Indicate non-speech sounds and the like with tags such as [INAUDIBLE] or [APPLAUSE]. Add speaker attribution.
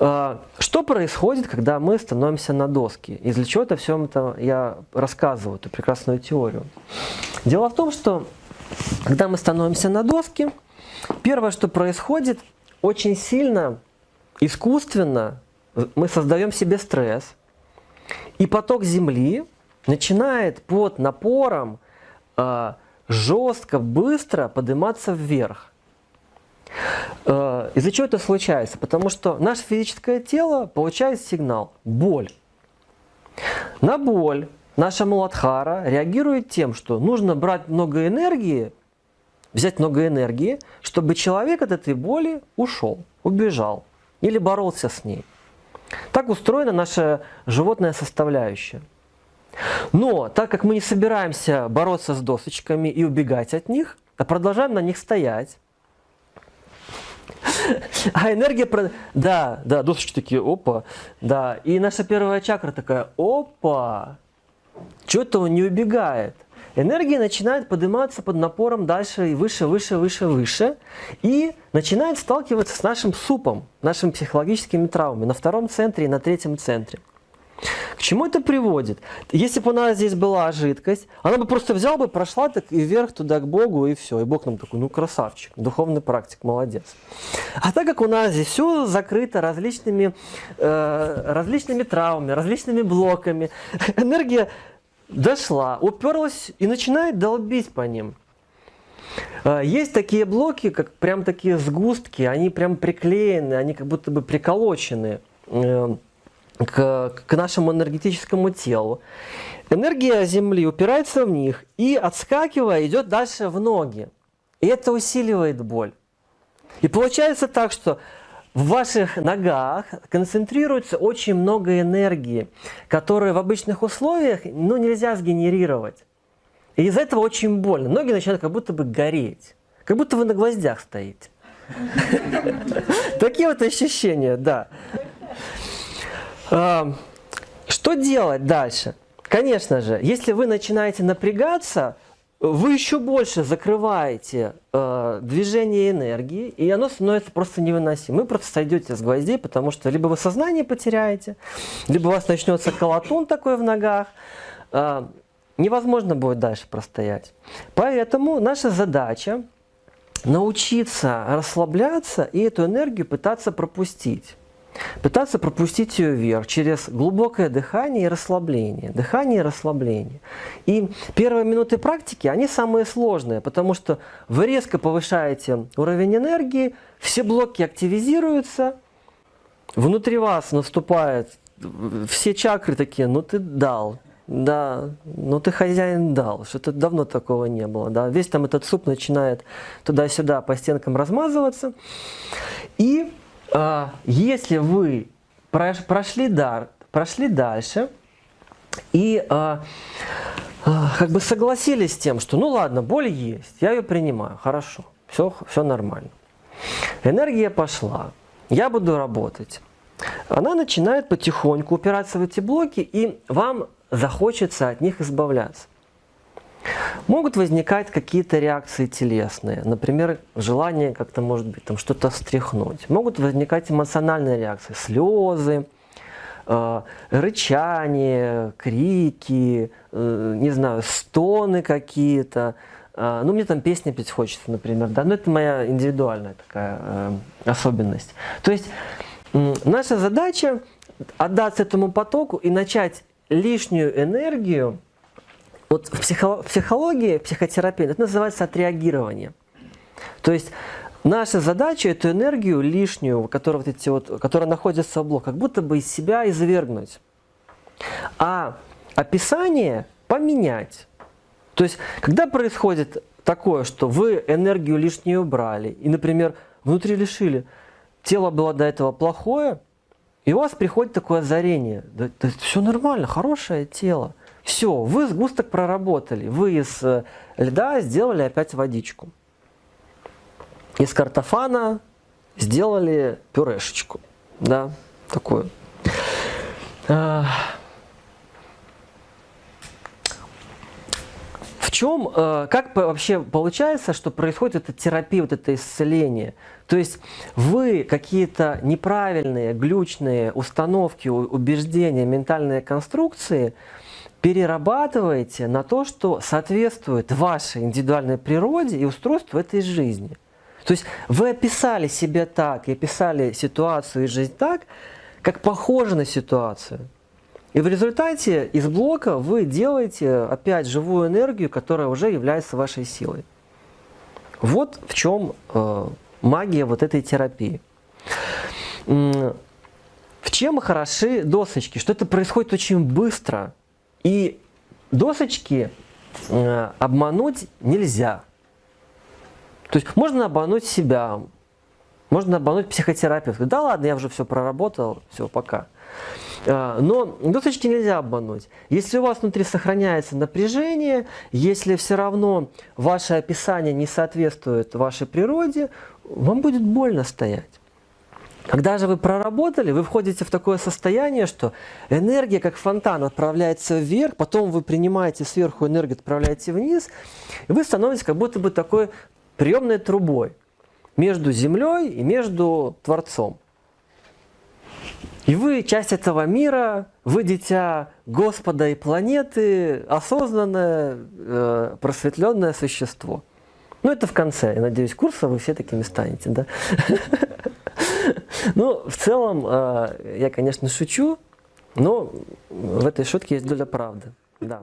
Speaker 1: А, что происходит, когда мы становимся на доски? Из для чего это все это я рассказываю, эту прекрасную теорию? Дело в том, что когда мы становимся на доски, первое, что происходит, очень сильно, искусственно мы создаем себе стресс, и поток Земли начинает под напором э, жестко, быстро подниматься вверх. Э, Из-за чего это случается? Потому что наше физическое тело получает сигнал «боль». На боль наша Муладхара реагирует тем, что нужно брать много энергии, взять много энергии, чтобы человек от этой боли ушел, убежал или боролся с ней. Так устроена наша животная составляющая. Но так как мы не собираемся бороться с досочками и убегать от них, а продолжаем на них стоять, а энергия... Да, да, досочки такие, опа, да. И наша первая чакра такая, опа, что-то он не убегает. Энергия начинает подниматься под напором дальше и выше, выше, выше, выше. И начинает сталкиваться с нашим супом, нашими психологическими травмами на втором центре и на третьем центре. Чему это приводит? Если бы у нас здесь была жидкость, она бы просто взяла бы, прошла так и вверх туда к Богу, и все. И Бог нам такой, ну красавчик, духовный практик, молодец. А так как у нас здесь все закрыто различными, э, различными травмами, различными блоками, [LAUGHS] энергия дошла, уперлась и начинает долбить по ним. Э, есть такие блоки, как прям такие сгустки, они прям приклеены, они как будто бы приколочены э, к, к нашему энергетическому телу. Энергия Земли упирается в них и, отскакивая, идет дальше в ноги. И это усиливает боль. И получается так, что в ваших ногах концентрируется очень много энергии, которую в обычных условиях ну, нельзя сгенерировать. И из-за этого очень больно. Ноги начинают как будто бы гореть. Как будто вы на гвоздях стоите. [LAUGHS] Такие вот ощущения, да. Что делать дальше? Конечно же, если вы начинаете напрягаться, вы еще больше закрываете э, движение энергии, и оно становится просто невыносимым. Вы просто сойдете с гвоздей, потому что либо вы сознание потеряете, либо у вас начнется колотун такой в ногах. Э, невозможно будет дальше простоять. Поэтому наша задача научиться расслабляться и эту энергию пытаться пропустить. Пытаться пропустить ее вверх через глубокое дыхание и расслабление. Дыхание и расслабление. И первые минуты практики, они самые сложные, потому что вы резко повышаете уровень энергии, все блоки активизируются, внутри вас наступает, все чакры такие, ну ты дал, да, ну ты хозяин дал, что-то давно такого не было. Да. Весь там этот суп начинает туда-сюда по стенкам размазываться. И если вы прошли, дар, прошли дальше и а, а, как бы согласились с тем, что ну ладно, боль есть, я ее принимаю, хорошо, все, все нормально. Энергия пошла, я буду работать. Она начинает потихоньку упираться в эти блоки, и вам захочется от них избавляться. Могут возникать какие-то реакции телесные, например, желание как-то, может быть, там что-то встряхнуть. Могут возникать эмоциональные реакции, слезы, э, рычание, крики, э, не знаю, стоны какие-то. Э, ну, мне там песни петь хочется, например, да, но это моя индивидуальная такая э, особенность. То есть э, наша задача отдаться этому потоку и начать лишнюю энергию вот в, психо в психологии, психотерапии это называется отреагирование. То есть наша задача эту энергию лишнюю, которая, вот эти вот, которая находится в блок, как будто бы из себя извергнуть. А описание поменять. То есть, когда происходит такое, что вы энергию лишнюю убрали, и, например, внутри лишили, тело было до этого плохое, и у вас приходит такое озарение. Да, да, все нормально, хорошее тело. Все, вы сгусток проработали, вы из э, льда сделали опять водичку. Из картофана сделали пюрешечку, да, такую. А, в чем, э, как вообще получается, что происходит эта терапия, вот это исцеление? То есть вы какие-то неправильные, глючные установки, убеждения, ментальные конструкции перерабатываете на то, что соответствует вашей индивидуальной природе и устройству этой жизни. То есть вы описали себя так и описали ситуацию и жизнь так, как похоже на ситуацию. И в результате из блока вы делаете опять живую энергию, которая уже является вашей силой. Вот в чем э, магия вот этой терапии. В чем хороши досочки? Что это происходит очень быстро. И досочки э, обмануть нельзя. То есть можно обмануть себя, можно обмануть психотерапевта. Да ладно, я уже все проработал, все, пока. А, но досочки нельзя обмануть. Если у вас внутри сохраняется напряжение, если все равно ваше описание не соответствует вашей природе, вам будет больно стоять. Когда же вы проработали, вы входите в такое состояние, что энергия как фонтан отправляется вверх, потом вы принимаете сверху энергию, отправляете вниз, и вы становитесь как будто бы такой приемной трубой между Землей и между Творцом. И вы часть этого мира, вы дитя Господа и планеты, осознанное, э, просветленное существо. Ну, это в конце. Я надеюсь, курса вы все такими станете, да? [LAUGHS] [LAUGHS] Ну, в целом, э, я, конечно, шучу, но в этой шутке есть доля правды. Да.